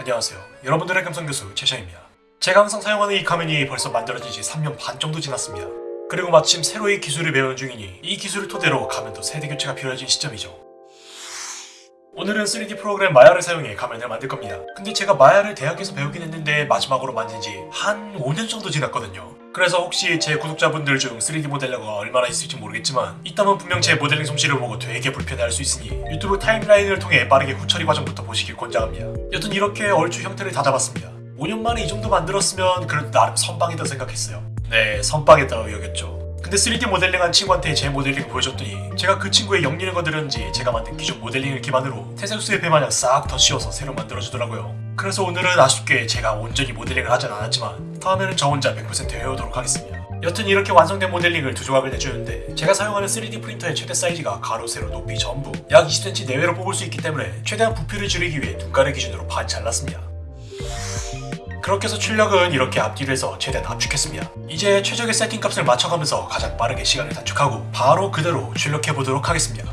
안녕하세요. 여러분들의 금성교수 최샤입니다. 제가 항상 사용하는 이 가면이 벌써 만들어진 지 3년 반 정도 지났습니다. 그리고 마침 새로 이 기술을 배우는 중이니 이 기술을 토대로 가면도 세대 교체가 필요해진 시점이죠. 오늘은 3D 프로그램 마야를 사용해 가면을 만들 겁니다. 근데 제가 마야를 대학에서 배우긴 했는데 마지막으로 만든 지 한 5년 정도 지났거든요. 그래서 혹시 제 구독자분들 중 3D 모델러가 얼마나 있을지 모르겠지만 있다면 분명 제 모델링 솜씨를 보고 되게 불편해할 수 있으니 유튜브 타임라인을 통해 빠르게 후처리 과정부터 보시길 권장합니다. 여튼 이렇게 얼추 형태를 다 잡았습니다. 5년 만에 이 정도 만들었으면 그래도 나름 선방이다 생각했어요. 네, 선방했다고 여겼죠. 근데 3D 모델링한 친구한테 제 모델링을 보여줬더니 제가 그 친구의 영리는 거 들었는지 제가 만든 기존 모델링을 기반으로 태생수의 배마냥 싹더 씌워서 새로 만들어주더라고요. 그래서 오늘은 아쉽게 제가 온전히 모델링을 하진 않았지만 다음에는 저 혼자 100% 해오도록 하겠습니다. 여튼 이렇게 완성된 모델링을 두 조각을 내주는데 제가 사용하는 3D 프린터의 최대 사이즈가 가로, 세로, 높이 전부 약 20cm 내외로 뽑을 수 있기 때문에 최대한 부피를 줄이기 위해 눈가를 기준으로 반 잘랐습니다. 그렇게 해서 출력은 이렇게 앞뒤로 해서 최대한 압축했습니다. 이제 최적의 세팅 값을 맞춰가면서 가장 빠르게 시간을 단축하고 바로 그대로 출력해 보도록 하겠습니다.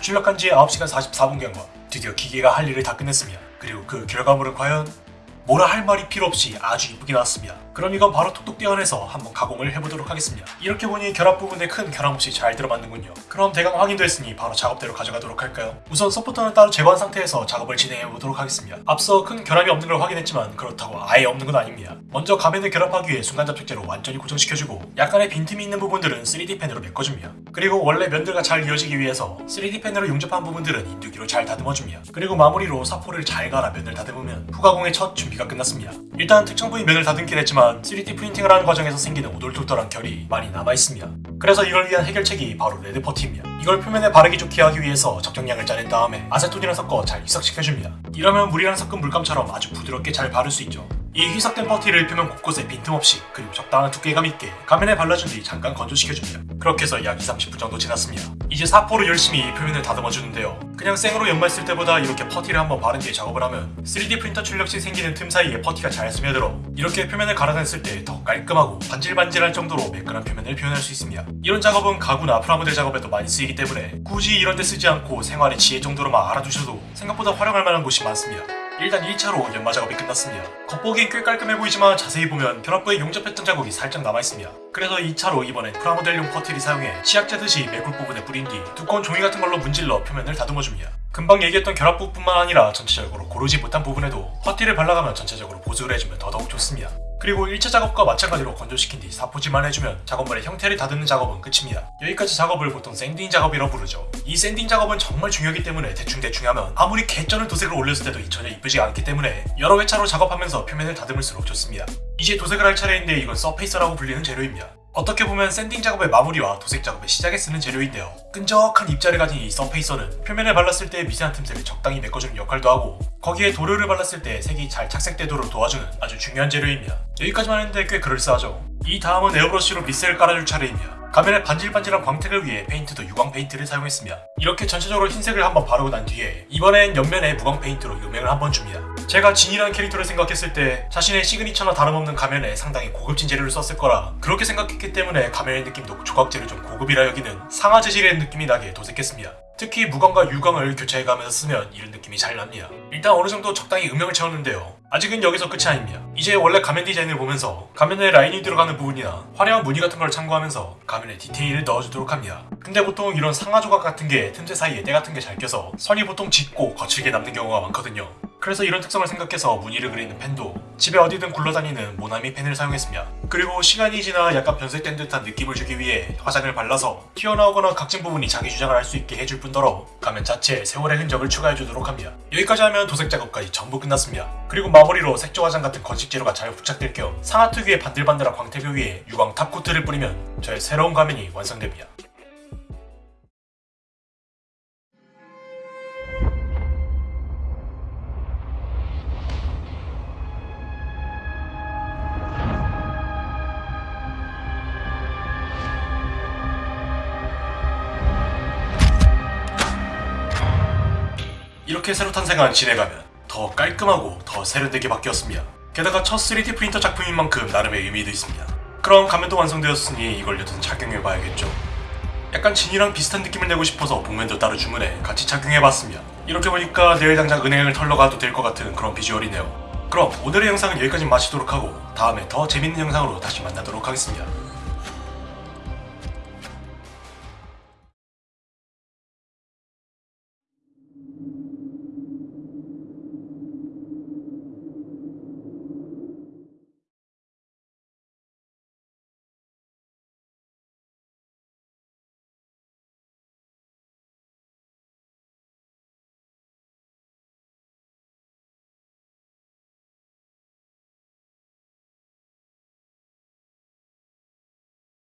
출력한 지 9시간 44분경과 드디어 기계가 할 일을 다 끝냈습니다. 그리고 그 결과물은 과연 뭐라 할 말이 필요 없이 아주 이쁘게 나왔습니다. 그럼 이건 바로 톡톡 떼어내서 한번 가공을 해보도록 하겠습니다. 이렇게 보니 결합 부분에 큰 결함 없이 잘 들어맞는군요. 그럼 대강 확인됐으니 바로 작업대로 가져가도록 할까요? 우선 서포터는 따로 제거한 상태에서 작업을 진행해보도록 하겠습니다. 앞서 큰 결함이 없는 걸 확인했지만 그렇다고 아예 없는 건 아닙니다. 먼저 가면을 결합하기 위해 순간 접착제로 완전히 고정시켜주고 약간의 빈틈이 있는 부분들은 3D 펜으로 메꿔줍니다. 그리고 원래 면들과 잘 이어지기 위해서 3D 펜으로 용접한 부분들은 인두기로 잘 다듬어줍니다. 그리고 마무리로 사포를 잘 갈아 면을 다듬으면 후가공의 첫 준비 가 끝났습니다. 일단 특정 부위 면을 다듬긴 했지만 3D 프린팅을 하는 과정에서 생기는 오돌토돌한 결이 많이 남아있습니다. 그래서 이걸 위한 해결책이 바로 red 퍼티입니다. 이걸 표면에 바르기 좋게 하기 위해서 적정량을 짜낸 다음에 아세톤이랑 섞어 잘 희석시켜줍니다. 이러면 물이랑 섞은 물감처럼 아주 부드럽게 잘 바를 수 있죠. 이 희석된 퍼티를 표면 곳곳에 빈틈없이 그리고 적당한 두께감 있게 가면에 발라준 뒤 잠깐 건조시켜줍니다. 그렇게 해서 약 2-30분 정도 지났습니다. 이제 사포로 열심히 표면을 다듬어 주는데요. 그냥 생으로 연마했을 때보다 이렇게 퍼티를 한번 바른 뒤에 작업을 하면 3D 프린터 출력 시 생기는 틈 사이에 퍼티가 잘 스며들어 이렇게 표면을 갈아냈을 때 더 깔끔하고 반질반질할 정도로 매끈한 표면을 표현할 수 있습니다. 이런 작업은 가구나 프라모델 작업에도 많이 쓰이기 때문에 굳이 이런 데 쓰지 않고 생활의 지혜 정도로만 알아두셔도 생각보다 활용할 만한 곳이 많습니다. 일단 1차로 연마 작업이 끝났습니다. 겉보기엔 꽤 깔끔해 보이지만 자세히 보면 결합부에 용접했던 자국이 살짝 남아있습니다. 그래서 2차로 이번엔 프라모델용 퍼티를 사용해 치약 짜듯이 메꿀 부분에 뿌린 뒤 두꺼운 종이 같은 걸로 문질러 표면을 다듬어줍니다. 금방 얘기했던 결합부뿐만 아니라 전체적으로 고르지 못한 부분에도 퍼티를 발라가며 전체적으로 보수를 해주면 더더욱 좋습니다. 그리고 1차 작업과 마찬가지로 건조시킨 뒤 사포질만 해주면 작업물의 형태를 다듬는 작업은 끝입니다. 여기까지 작업을 보통 sanding 작업이라고 부르죠. 이 sanding 작업은 정말 중요하기 때문에 대충대충 하면 아무리 개쩌는 도색을 올렸을 때도 전혀 이쁘지가 않기 때문에 여러 회차로 작업하면서 표면을 다듬을수록 좋습니다. 이제 도색을 할 차례인데 이건 surfacer라고 불리는 재료입니다. 어떻게 보면 sanding 작업의 마무리와 도색 작업의 시작에 쓰는 재료인데요. 끈적한 입자를 가진 이 surfacer는 표면에 발랐을 때 미세한 틈새를 적당히 메꿔주는 역할도 하고 거기에 도료를 발랐을 때 색이 잘 착색되도록 도와주는 아주 중요한 재료입니다. 여기까지만 했는데 꽤 그럴싸하죠. 이 다음은 에어브러쉬로 밑색을 깔아줄 차례입니다. 가면에 반질반질한 광택을 위해 페인트도 유광 페인트를 사용했습니다. 이렇게 전체적으로 흰색을 한번 바르고 난 뒤에 이번엔 옆면에 무광 페인트로 음영을 한번 줍니다. 제가 진이라는 캐릭터를 생각했을 때 자신의 시그니처나 다름없는 가면에 상당히 고급진 재료를 썼을 거라 그렇게 생각했기 때문에 가면의 느낌도 조각재를 좀 고급이라 여기는 상하 재질의 느낌이 나게 도색했습니다. 특히 무광과 유광을 교차해가면서 쓰면 이런 느낌이 잘 납니다. 일단 어느 정도 적당히 음영을 채웠는데요. 아직은 여기서 끝이 아닙니다. 이제 원래 가면 디자인을 보면서 가면에 라인이 들어가는 부분이나 화려한 무늬 같은 걸 참고하면서 가면에 디테일을 넣어주도록 합니다. 근데 보통 이런 상하 조각 같은 게 틈새 사이에 때 같은 게 잘 껴서 선이 보통 짙고 거칠게 남는 경우가 많거든요. 그래서 이런 특성을 생각해서 무늬를 그리는 펜도 집에 어디든 굴러다니는 모나미 펜을 사용했습니다. 그리고 시간이 지나 약간 변색된 듯한 느낌을 주기 위해 화장을 발라서 튀어나오거나 각진 부분이 자기 주장을 할 수 있게 해줄 뿐더러 가면 자체에 세월의 흔적을 추가해주도록 합니다. 여기까지 하면 도색 작업까지 전부 끝났습니다. 그리고 마무리로 색조 화장 같은 건식 재료가 잘 부착될 겸 상하 특유의 반들반들한 광택을 위해 유광 탑코트를 뿌리면 저의 새로운 가면이 완성됩니다. 이렇게 새로 탄생한 진해가면 더 깔끔하고 더 세련되게 바뀌었습니다. 게다가 첫 3D 프린터 작품인 만큼 나름의 의미도 있습니다. 그럼 가면도 완성되었으니 이걸 여튼 착용해봐야겠죠. 약간 진이랑 비슷한 느낌을 내고 싶어서 복면도 따로 주문해 같이 착용해봤습니다. 이렇게 보니까 내일 당장 은행을 털러 가도 될 것 같은 그런 비주얼이네요. 그럼 오늘의 영상은 여기까지 마치도록 하고 다음에 더 재밌는 영상으로 다시 만나도록 하겠습니다.